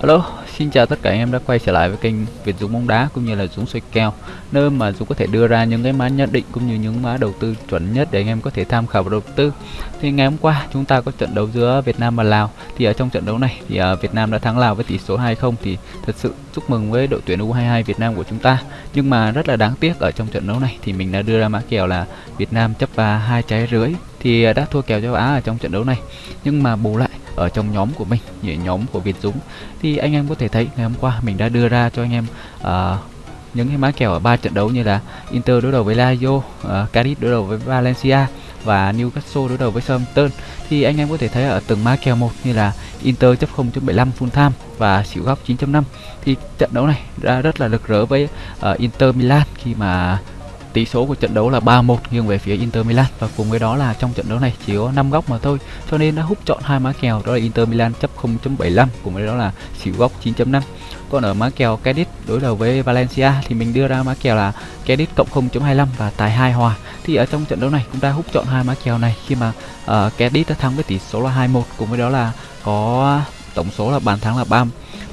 Hello, xin chào tất cả anh em đã quay trở lại với kênh Việt Dũng bóng đá cũng như là Dũng xoay kèo nơi mà Dũng có thể đưa ra những cái mã nhận định cũng như những mã đầu tư chuẩn nhất để anh em có thể tham khảo và đầu tư. Thì ngày hôm qua chúng ta có trận đấu giữa Việt Nam và Lào thì ở trong trận đấu này thì à, Việt Nam đã thắng Lào với tỷ số 2-0 thì thật sự chúc mừng với đội tuyển U22 Việt Nam của chúng ta. Nhưng mà rất là đáng tiếc ở trong trận đấu này thì mình đã đưa ra mã kèo là Việt Nam chấp và hai trái rưỡi thì à, đã thua kèo châu Á ở trong trận đấu này. Nhưng mà bù lại ở trong nhóm của mình nhóm của Việt Dũng. Thì anh em có thể thấy ngày hôm qua mình đã đưa ra cho anh em uh, những cái mã kèo ở ba trận đấu như là Inter đối đầu với Lazio, à, uh, Cadiz đối đầu với Valencia và Newcastle đối đầu với Southampton. Thì anh em có thể thấy ở từng mã kèo một như là Inter chấp 0.75 full time và xỉu góc 9.5 thì trận đấu này đã rất là lực rỡ với uh, Inter Milan khi mà Tỷ số của trận đấu là 3-1 nghiêng về phía Inter Milan và cùng với đó là trong trận đấu này chỉ có 5 góc mà thôi. Cho nên đã hút chọn hai má kèo đó là Inter Milan chấp 0.75 cùng với đó là xỉu góc 9.5. Còn ở má kèo Cadiz đối đầu với Valencia thì mình đưa ra má kèo là Cadiz cộng 0.25 và tài 2 hòa. Thì ở trong trận đấu này cũng đã hút chọn hai má kèo này khi mà uh, Cadiz đã thắng với tỷ số là 2-1 cùng với đó là có tổng số là bàn thắng là 3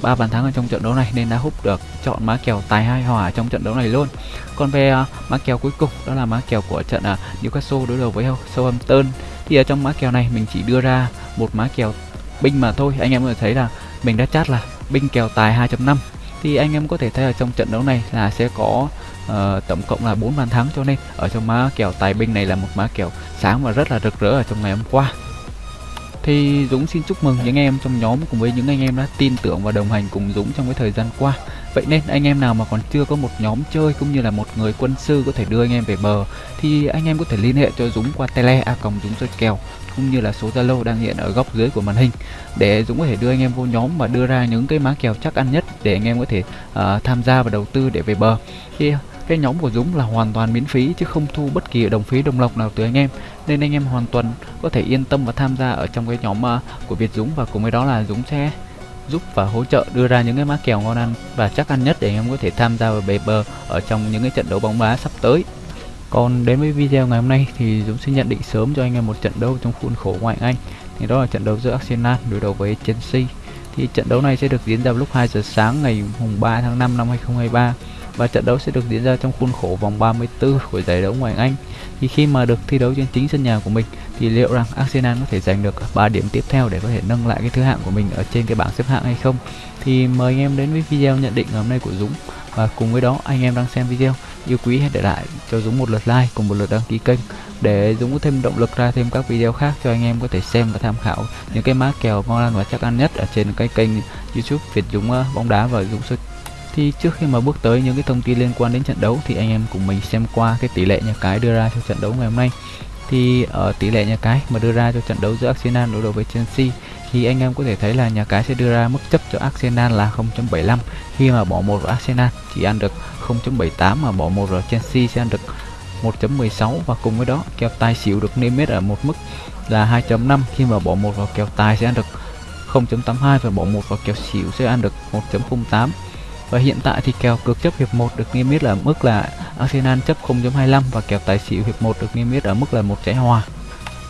ba bàn thắng ở trong trận đấu này nên đã hút được chọn má kèo tài hai hòa trong trận đấu này luôn. Còn về uh, má kèo cuối cùng đó là má kèo của trận uh, Newcastle đối đầu với Southampton thì ở trong má kèo này mình chỉ đưa ra một má kèo binh mà thôi. Anh em có thể thấy là mình đã chát là binh kèo tài 2.5 thì anh em có thể thấy ở trong trận đấu này là sẽ có uh, tổng cộng là 4 bàn thắng cho nên ở trong má kèo tài binh này là một má kèo sáng và rất là rực rỡ ở trong ngày hôm qua thì Dũng xin chúc mừng những em trong nhóm cùng với những anh em đã tin tưởng và đồng hành cùng Dũng trong cái thời gian qua. Vậy nên anh em nào mà còn chưa có một nhóm chơi cũng như là một người quân sư có thể đưa anh em về bờ thì anh em có thể liên hệ cho Dũng qua tele a còng Dũng chơi kèo cũng như là số Zalo đang hiện ở góc dưới của màn hình để Dũng có thể đưa anh em vô nhóm và đưa ra những cái má kèo chắc ăn nhất để anh em có thể uh, tham gia và đầu tư để về bờ. Thì cái nhóm của Dũng là hoàn toàn miễn phí chứ không thu bất kỳ đồng phí đồng lộc nào từ anh em. Nên anh em hoàn toàn có thể yên tâm và tham gia ở trong cái nhóm uh, của Việt Dũng. Và cùng với đó là Dũng sẽ giúp và hỗ trợ đưa ra những cái má kèo ngon ăn và chắc ăn nhất để anh em có thể tham gia vào bề bờ ở trong những cái trận đấu bóng đá sắp tới. Còn đến với video ngày hôm nay thì Dũng sẽ nhận định sớm cho anh em một trận đấu trong khuôn khổ ngoại Anh. Thì đó là trận đấu giữa Arsenal đối đầu với Chelsea. Thì trận đấu này sẽ được diễn ra vào lúc 2 giờ sáng ngày mùng 3 tháng 5 năm 2023 và trận đấu sẽ được diễn ra trong khuôn khổ vòng 34 của giải đấu ngoại Anh. Thì khi mà được thi đấu trên chính sân nhà của mình, thì liệu rằng Arsenal có thể giành được 3 điểm tiếp theo để có thể nâng lại cái thứ hạng của mình ở trên cái bảng xếp hạng hay không? Thì mời anh em đến với video nhận định ngày hôm nay của Dũng và cùng với đó, anh em đang xem video, yêu quý hãy để lại cho Dũng một lượt like cùng một lượt đăng ký kênh để Dũng có thêm động lực ra thêm các video khác cho anh em có thể xem và tham khảo những cái mã kèo ngon ăn và chắc ăn nhất ở trên cái kênh YouTube Việt Dũng ờ, bóng đá và Dũng soi thì trước khi mà bước tới những cái thông tin liên quan đến trận đấu thì anh em cùng mình xem qua cái tỷ lệ nhà cái đưa ra cho trận đấu ngày hôm nay. Thì ở tỷ lệ nhà cái mà đưa ra cho trận đấu giữa Arsenal đối đầu với Chelsea thì anh em có thể thấy là nhà cái sẽ đưa ra mức chấp cho Arsenal là 0.75 khi mà bỏ một vào Arsenal chỉ ăn được 0.78 mà bỏ một vào Chelsea sẽ ăn được 1.16 và cùng với đó kèo tài xỉu được niêm yết ở một mức là 2.5 khi mà bỏ một vào kèo tài sẽ ăn được 0.82 và bỏ một vào kèo xỉu sẽ ăn được 1.08 và hiện tại thì kèo cược chấp hiệp 1 được niêm yết ở mức là Arsenal chấp 0.25 và kèo tài xỉu hiệp 1 được niêm yết ở mức là một trái hòa.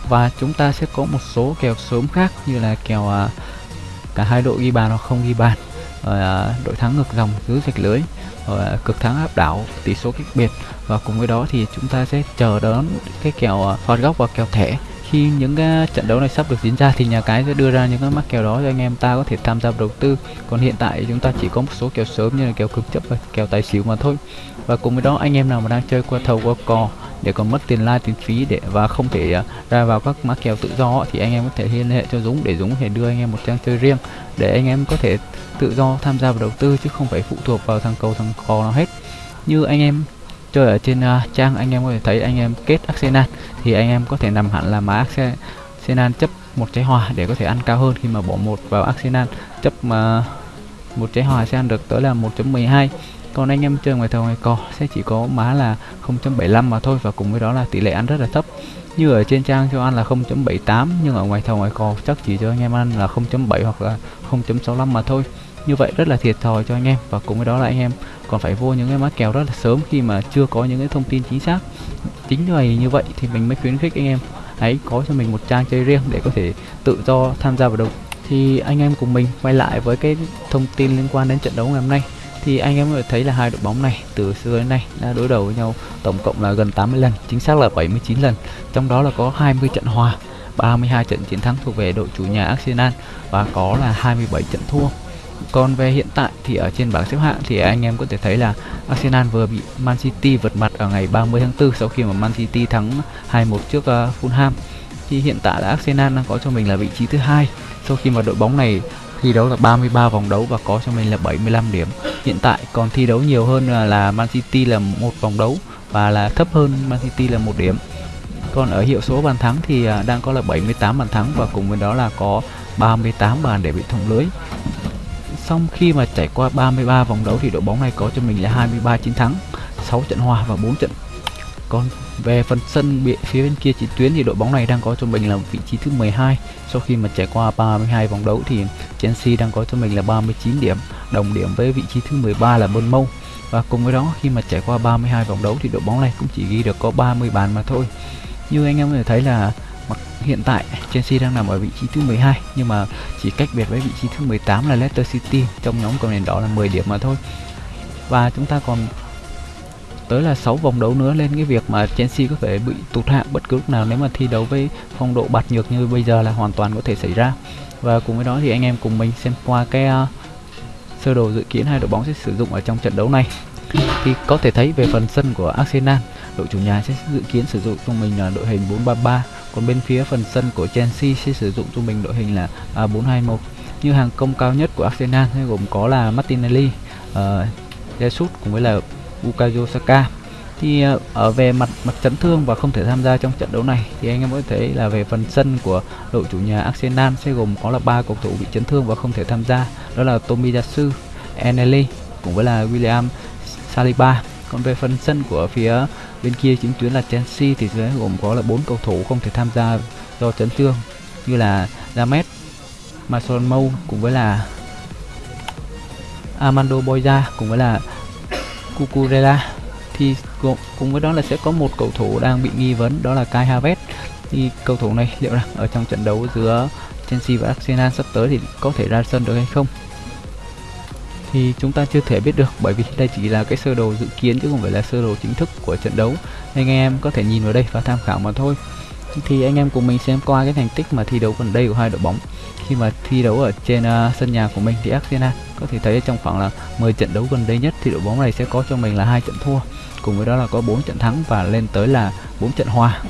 Và chúng ta sẽ có một số kèo sớm khác như là kèo à, cả hai đội ghi bàn hoặc không ghi bàn, à, đội thắng ngược dòng dưới sạch lưới, à, cực thắng áp đảo, tỷ số cách biệt. Và cùng với đó thì chúng ta sẽ chờ đón cái kèo à, phạt góc và kèo thẻ khi những cái trận đấu này sắp được diễn ra thì nhà cái sẽ đưa ra những cái mắc kèo đó cho anh em. Ta có thể tham gia đầu tư. Còn hiện tại chúng ta chỉ có một số kèo sớm như là kèo cực chấp và kèo tài xỉu mà thôi. Và cùng với đó anh em nào mà đang chơi qua thầu qua cò để còn mất tiền lai tiền phí để và không thể uh, ra vào các mã kèo tự do thì anh em có thể liên hệ cho Dũng để Dũng có thể đưa anh em một trang chơi riêng để anh em có thể tự do tham gia vào đầu tư chứ không phải phụ thuộc vào thằng cầu thằng cò nào hết. Như anh em chơi ở trên uh, trang anh em có thể thấy anh em kết Arsenal. Thì anh em có thể nằm hẳn là má Arsenal chấp một trái hòa để có thể ăn cao hơn khi mà bỏ một vào Arsenal. Chấp mà uh, một trái hòa sẽ ăn được tới là 1.12 còn anh em chơi ngoài thầu ngoài cò sẽ chỉ có má là 0.75 mà thôi và cùng với đó là tỷ lệ ăn rất là thấp. Như ở trên trang cho ăn là 0.78 nhưng ở ngoài thầu ngoài cò chắc chỉ cho anh em ăn là 0.7 hoặc là 0.65 mà thôi. Như vậy rất là thiệt thòi cho anh em và cùng với đó là anh em còn phải vô những cái mã kèo rất là sớm khi mà chưa có những cái thông tin chính xác. Chính vì như vậy thì mình mới khuyến khích anh em hãy có cho mình một trang chơi riêng để có thể tự do tham gia vào đầu thì anh em cùng mình quay lại với cái thông tin liên quan đến trận đấu ngày hôm nay. Thì anh em có thể thấy là hai đội bóng này từ xưa đến nay đã đối đầu với nhau tổng cộng là gần 80 lần, chính xác là 79 lần. Trong đó là có 20 trận hòa 32 trận chiến thắng thuộc về đội chủ nhà Arsenal và có là 27 trận thua còn về hiện tại thì ở trên bảng xếp hạng thì anh em có thể thấy là Arsenal vừa bị Man City vượt mặt ở ngày 30 tháng 4 sau khi mà Man City thắng 2-1 trước uh, Fulham. Thì hiện tại là Arsenal đang có cho mình là vị trí thứ hai sau khi mà đội bóng này thi đấu là 33 vòng đấu và có cho mình là 75 điểm. Hiện tại còn thi đấu nhiều hơn là Man City là một vòng đấu và là thấp hơn Man City là một điểm. Còn ở hiệu số bàn thắng thì ờ, đang có là 78 bàn thắng và cùng với đó là có 38 bàn để bị thủng lưới xong khi mà trải qua 33 vòng đấu thì đội bóng này có cho mình là 23 chiến thắng 6 trận hòa và 4 trận. Còn về phần sân bị, phía bên kia chiến tuyến thì đội bóng này đang có cho mình là vị trí thứ 12 sau khi mà trải qua 32 vòng đấu thì Chelsea đang có cho mình là 39 điểm, đồng điểm với vị trí thứ 13 là Bournemouth. Và cùng với đó, khi mà trải qua 32 vòng đấu thì đội bóng này cũng chỉ ghi được có 30 bàn mà thôi. Như anh em có thể thấy là mặc hiện tại Chelsea đang nằm ở vị trí thứ 12 nhưng mà chỉ cách biệt với vị trí thứ 18 là Leicester City. Trong nhóm cầu nền đỏ là 10 điểm mà thôi. Và chúng ta còn tới là 6 vòng đấu nữa lên cái việc mà Chelsea có thể bị tụt hạng bất cứ lúc nào nếu mà thi đấu với phong độ bạt nhược như bây giờ là hoàn toàn có thể xảy ra. Và cùng với đó thì anh em cùng mình xem qua cái uh, sơ đồ dự kiến hai đội bóng sẽ sử dụng ở trong trận đấu này. Thì có thể thấy về phần sân của Arsenal đội chủ nhà sẽ dự kiến sử dụng cho mình là đội hình 433 còn bên phía phần sân của Chelsea sẽ sử dụng cho mình đội hình là à, 421 như hàng công cao nhất của Arsenal sẽ gồm có là Martinelli, uh, Jesus cùng với là Bukayo Saka. Thì uh, ở về mặt mặt chấn thương và không thể tham gia trong trận đấu này thì anh em có thể thấy là về phần sân của đội chủ nhà Arsenal sẽ gồm có là ba cầu thủ bị chấn thương và không thể tham gia đó là Tomiyasu, Eneli cùng với là William Saliba. Còn về phần sân của phía bên kia chính tuyến là Chelsea thì sẽ gồm có là bốn cầu thủ không thể tham gia do chấn thương như là James, Mason Mou cùng với là Armando Boya cùng với là Cucurella. Thì cùng với đó là sẽ có một cầu thủ đang bị nghi vấn đó là Kai Havertz. Thì cầu thủ này liệu rằng ở trong trận đấu giữa Chelsea và Arsenal sắp tới thì có thể ra sân được hay không? Thì chúng ta chưa thể biết được bởi vì đây chỉ là cái sơ đồ dự kiến chứ không phải là sơ đồ chính thức của trận đấu. Anh em có thể nhìn vào đây và tham khảo mà thôi. Thì anh em cùng mình xem qua cái thành tích mà thi đấu gần đây của hai đội bóng. Khi mà thi đấu ở trên uh, sân nhà của mình thì Arsenal có thể thấy trong khoảng là 10 trận đấu gần đây nhất thì đội bóng này sẽ có cho mình là hai trận thua. Cùng với đó là có 4 trận thắng và lên tới là 4 trận hòa.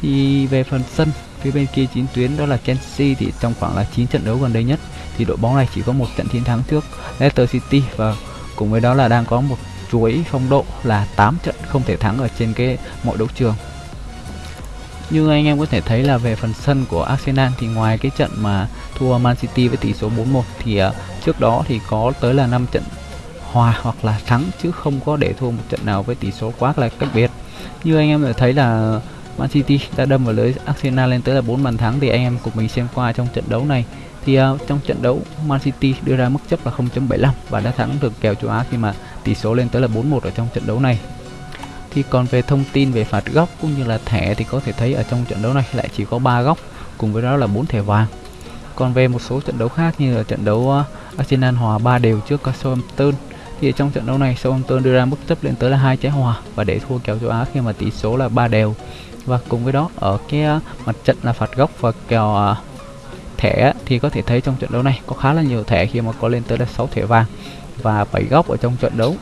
Thì về phần sân phía bên kia chín tuyến đó là Chelsea thì trong khoảng là 9 trận đấu gần đây nhất thì đội bóng này chỉ có một trận chiến thắng trước Leicester City và cùng với đó là đang có một chuỗi phong độ là 8 trận không thể thắng ở trên cái mọi đấu trường như anh em có thể thấy là về phần sân của Arsenal thì ngoài cái trận mà thua Man City với tỷ số 4-1 thì uh, trước đó thì có tới là 5 trận hòa hoặc là thắng chứ không có để thua một trận nào với tỷ số quá là cách biệt. Như anh em có thể thấy là Man City đã đâm vào lưới Arsenal lên tới là 4 bàn thắng thì anh em cùng mình xem qua trong trận đấu này. Thì uh, trong trận đấu Man City đưa ra mức chấp là 0.75 và đã thắng được kèo châu Á khi mà tỷ số lên tới là 4-1 ở trong trận đấu này. Thì còn về thông tin về phạt góc cũng như là thẻ thì có thể thấy ở trong trận đấu này lại chỉ có 3 góc cùng với đó là 4 thẻ vàng. Còn về một số trận đấu khác như là trận đấu uh, Arsenal hòa 3 đều trước Southampton thì ở trong trận đấu này Southampton đưa ra mức chấp lên tới là hai trái hòa và để thua kèo châu Á khi mà tỷ số là 3 đều và cùng với đó, ở cái ờ, mặt trận là phạt góc và kèo ờ, thẻ thì có thể thấy trong trận đấu này có khá là nhiều thẻ khi mà có lên tới là 6 thẻ vàng và 7 góc ở trong trận đấu.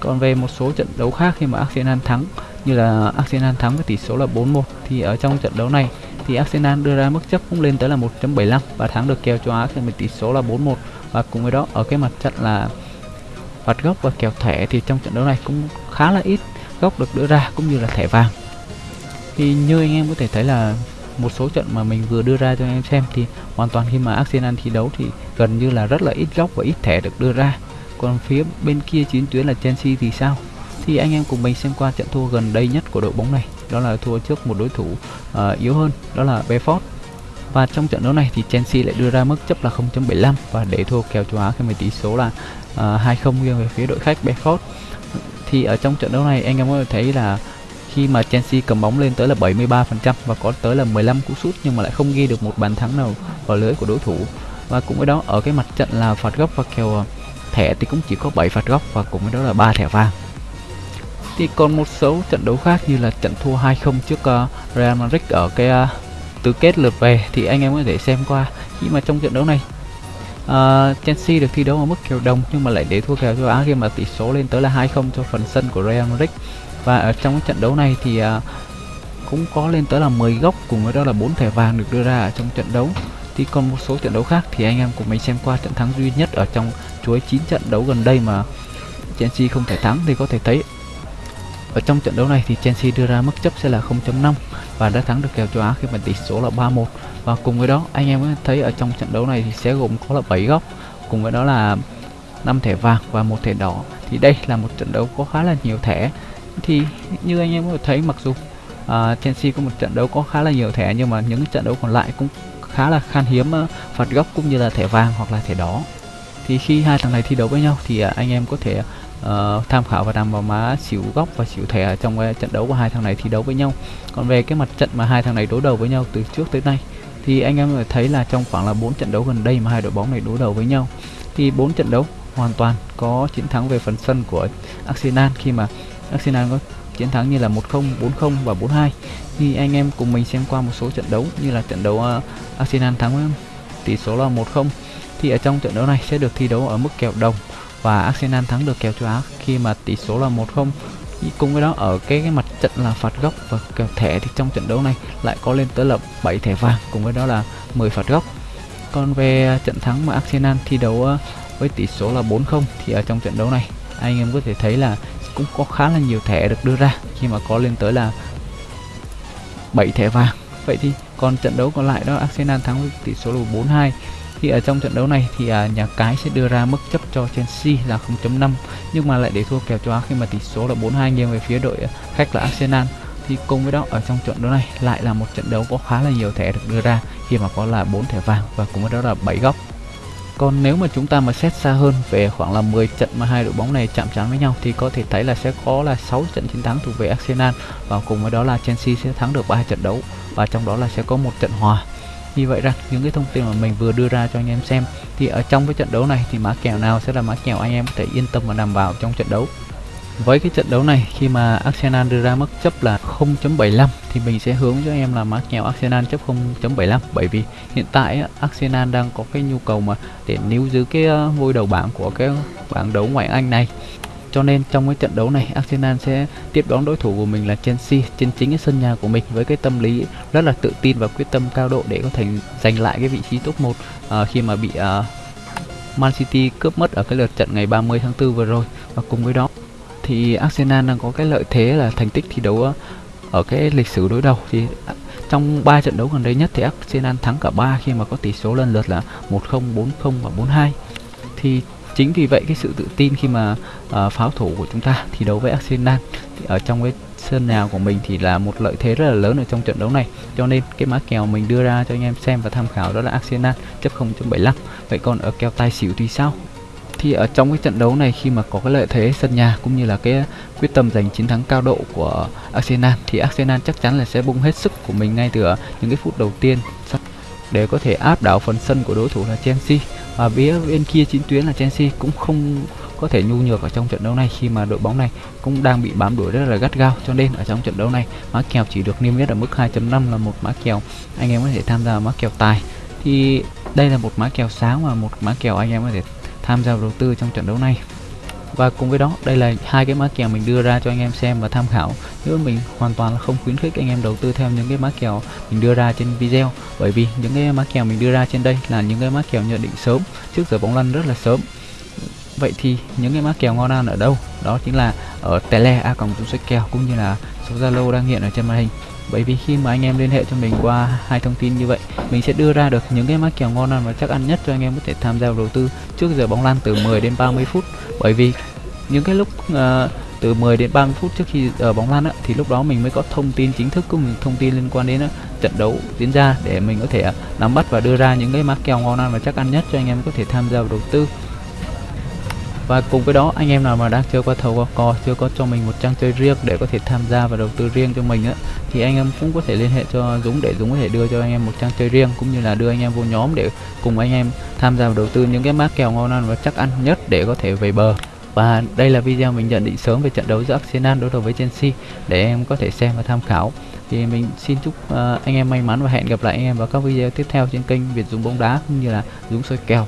Còn về một số trận đấu khác khi mà Arsenal thắng, như là Arsenal thắng với tỷ số là 4-1 thì ở trong trận đấu này thì Arsenal đưa ra mức chấp cũng lên tới là 1.75 và thắng được kèo châu Á khi tỷ số là 4-1 và cùng với đó, ở cái mặt trận là phạt góc và kèo thẻ thì trong trận đấu này cũng khá là ít góc được đưa ra, cũng như là thẻ vàng thì như anh em có thể thấy là một số trận mà mình vừa đưa ra cho anh em xem thì hoàn toàn khi mà Arsenal thi đấu thì gần như là rất là ít góc và ít thẻ được đưa ra. Còn phía bên kia chiến tuyến là Chelsea thì sao? Thì anh em cùng mình xem qua trận thua gần đây nhất của đội bóng này. Đó là thua trước một đối thủ uh, yếu hơn đó là Brentford và trong trận đấu này thì Chelsea lại đưa ra mức chấp là 0.75 và để thua kèo châu Á khi mà tỷ số là à, uh, 2-0 nghiêng về phía đội khách Brentford thì ở trong trận đấu này anh em có thể thấy là khi mà Chelsea cầm bóng lên tới là 73% và có tới là 15 cú sút nhưng mà lại không ghi được một bàn thắng nào vào lưới của đối thủ. Và cũng với đó ở cái mặt trận là phạt góc và kèo ờ, thẻ thì cũng chỉ có 7 phạt góc và cùng với đó là ba thẻ vàng. Thì còn một số trận đấu khác như là trận thua 2-0 trước uh, Real Madrid ở cái uh, tứ kết lượt về thì anh em có thể xem qua khi mà trong trận đấu này uh, Chelsea được thi đấu ở mức kèo đồng nhưng mà lại để thua kèo châu Á khi mà tỷ số lên tới là 2-0 cho phần sân của Real Madrid và ở trong cái trận đấu này thì uh, cũng có lên tới là 10 góc cùng với đó là bốn thẻ vàng được đưa ra ở trong trận đấu. Thì còn một số trận đấu khác thì anh em cùng mình xem qua trận thắng duy nhất ở trong chuỗi 9 trận đấu gần đây mà Chelsea không thể thắng thì có thể thấy. Ở trong trận đấu này thì Chelsea đưa ra mức chấp sẽ là 0.5 và đã thắng được kèo châu Á khi mà tỷ số là 3-1 và cùng với đó anh em thấy ở trong trận đấu này thì sẽ gồm có là 7 góc cùng với đó là 5 thẻ vàng và một thẻ đỏ. Thì đây là một trận đấu có khá là nhiều thẻ thì như anh em có thể thấy mặc dù uh, Chelsea có một trận đấu có khá là nhiều thẻ nhưng mà những trận đấu còn lại cũng khá là khan hiếm uh, phạt góc cũng như là thẻ vàng hoặc là thẻ đỏ. Thì khi hai thằng này thi đấu với nhau thì uh, anh em có thể uh, tham khảo và nằm vào má xỉu góc và xỉu thẻ trong uh, trận đấu của hai thằng này thi đấu với nhau. Còn về cái mặt trận mà hai thằng này đối đầu với nhau từ trước tới nay thì anh em có thấy là trong khoảng là bốn trận đấu gần đây mà hai đội bóng này đối đầu với nhau thì bốn trận đấu hoàn toàn có chiến thắng về phần sân của Arsenal khi mà Arsenal có chiến thắng như là 1-0, 4-0 và 4-2 thì anh em cùng mình xem qua một số trận đấu như là trận đấu uh, Arsenal thắng tỷ số là 1-0 thì ở trong trận đấu này sẽ được thi đấu ở mức kèo đồng và Arsenal thắng được kèo châu Á khi mà tỷ số là 1-0 cùng với đó ở cái, cái mặt trận là phạt góc và kèo thẻ thì trong trận đấu này lại có lên tới là 7 thẻ vàng cùng với đó là 10 phạt góc. Còn về trận thắng mà Arsenal thi đấu ờ, với tỷ số là 4-0 thì ở trong trận đấu này anh em có thể thấy là cũng có khá là nhiều thẻ được đưa ra. Khi mà có lên tới là 7 thẻ vàng. Vậy thì còn trận đấu còn lại đó Arsenal thắng với tỷ số là 4-2 thì ở trong trận đấu này thì à, nhà cái sẽ đưa ra mức chấp cho Chelsea là 0.5 nhưng mà lại để thua kèo châu Á khi mà tỷ số là 4-2 nghiêng về phía đội à, khách là Arsenal. Thì cùng với đó ở trong trận đấu này lại là một trận đấu có khá là nhiều thẻ được đưa ra. Khi mà có là 4 thẻ vàng và cùng với đó là 7 góc còn nếu mà chúng ta mà xét xa hơn về khoảng là 10 trận mà hai đội bóng này chạm trán với nhau thì có thể thấy là sẽ có là 6 trận chiến thắng thuộc về Arsenal và cùng với đó là Chelsea sẽ thắng được 3 trận đấu và trong đó là sẽ có một trận hòa. Như vậy rằng những cái thông tin mà mình vừa đưa ra cho anh em xem thì ở trong cái trận đấu này thì mã kèo nào sẽ là mã kèo anh em có thể yên tâm và đảm bảo trong trận đấu với cái trận đấu này khi mà Arsenal đưa ra mức chấp là 0.75 thì mình sẽ hướng cho em là mã kèo Arsenal chấp 0.75 bởi vì hiện tại Arsenal đang có cái nhu cầu mà để níu giữ cái ờ, ngôi đầu bảng của cái bảng đấu ngoại Anh này. Cho nên trong cái trận đấu này Arsenal sẽ tiếp đón đối thủ của mình là Chelsea trên chính cái sân nhà của mình với cái tâm lý rất là tự tin và quyết tâm cao độ để có thể giành lại cái vị trí top 1 uh, ờ, khi mà bị uh, Man City cướp mất ở cái lượt trận ngày 30 tháng 4 vừa rồi. Và cùng với đó thì Arsenal đang có cái lợi thế là thành tích thi đấu ờ, ở cái lịch sử đối đầu. Thì à, trong 3 trận đấu gần đây nhất thì Arsenal thắng cả 3 khi mà có tỷ số lần lượt là 1-0, 4-0 và 4-2 thì chính vì vậy cái sự tự tin khi mà uh, pháo thủ của chúng ta thi đấu với Arsenal thì ở trong cái sân nhà của mình thì là một lợi thế rất là lớn ở trong trận đấu này. Cho nên cái mã kèo mình đưa ra cho anh em xem và tham khảo đó là Arsenal chấp 0.75 vậy còn ở kèo tài xỉu thì sao? Thì ở trong cái trận đấu này khi mà có cái lợi thế sân nhà cũng như là cái quyết tâm giành chiến thắng cao độ của Arsenal thì Arsenal chắc chắn là sẽ bung hết sức của mình ngay từ những cái phút đầu tiên. Để có thể áp đảo phần sân của đối thủ là Chelsea. Và phía bên kia chiến tuyến là Chelsea cũng không có thể nhu nhược ở trong trận đấu này khi mà đội bóng này cũng đang bị bám đuổi rất là gắt gao. Cho nên ở trong trận đấu này mã kèo chỉ được niêm yết ở mức 2.5 là một mã kèo, anh em có thể tham gia mã kèo tài. Thì đây là một mã kèo sáng và một mã kèo anh em có thể tham gia đầu tư trong trận đấu này. Và cùng với đó, đây là hai cái mã kèo mình đưa ra cho anh em xem và tham khảo. Nếu mình hoàn toàn là không khuyến khích anh em đầu tư theo những cái mã kèo mình đưa ra trên video. Bởi vì những cái mã kèo mình đưa ra trên đây là những cái mã kèo nhận định sớm, trước giờ bóng lăn rất là sớm. Vậy thì những cái mã kèo ngon ăn ở đâu? Đó chính là ở tele a cộng sách kèo, cũng như là số zalo đang hiện ở trên màn hình bởi vì khi mà anh em liên hệ cho mình qua hai thông tin như vậy mình sẽ đưa ra được những cái mã kèo ngon ăn và chắc ăn nhất cho anh em có thể tham gia đầu tư trước giờ bóng lăn từ 10 đến 30 phút. Bởi vì những cái lúc uh, từ 10 đến 30 phút trước khi ở bóng lăn á, thì lúc đó mình mới có thông tin chính thức cũng thông tin liên quan đến á, trận đấu diễn ra để mình có thể nắm bắt và đưa ra những cái mã kèo ngon ăn và chắc ăn nhất cho anh em có thể tham gia vào đầu tư và cùng với đó anh em nào mà đang chưa qua thầu qua cò chưa có cho mình một trang chơi riêng để có thể tham gia và đầu tư riêng cho mình á thì anh em cũng có thể liên hệ cho Dũng để Dũng có thể đưa cho anh em một trang chơi riêng cũng như là đưa anh em vô nhóm để cùng anh em tham gia và đầu tư những cái mã kèo ngon ăn và chắc ăn nhất để có thể về bờ. Và đây là video mình nhận định sớm về trận đấu giữa Arsenal đối đầu với Chelsea để em có thể xem và tham khảo. Thì mình xin chúc uh, anh em may mắn và hẹn gặp lại anh em vào các video tiếp theo trên kênh Việt Dũng bóng đá cũng như là Dũng soi kèo.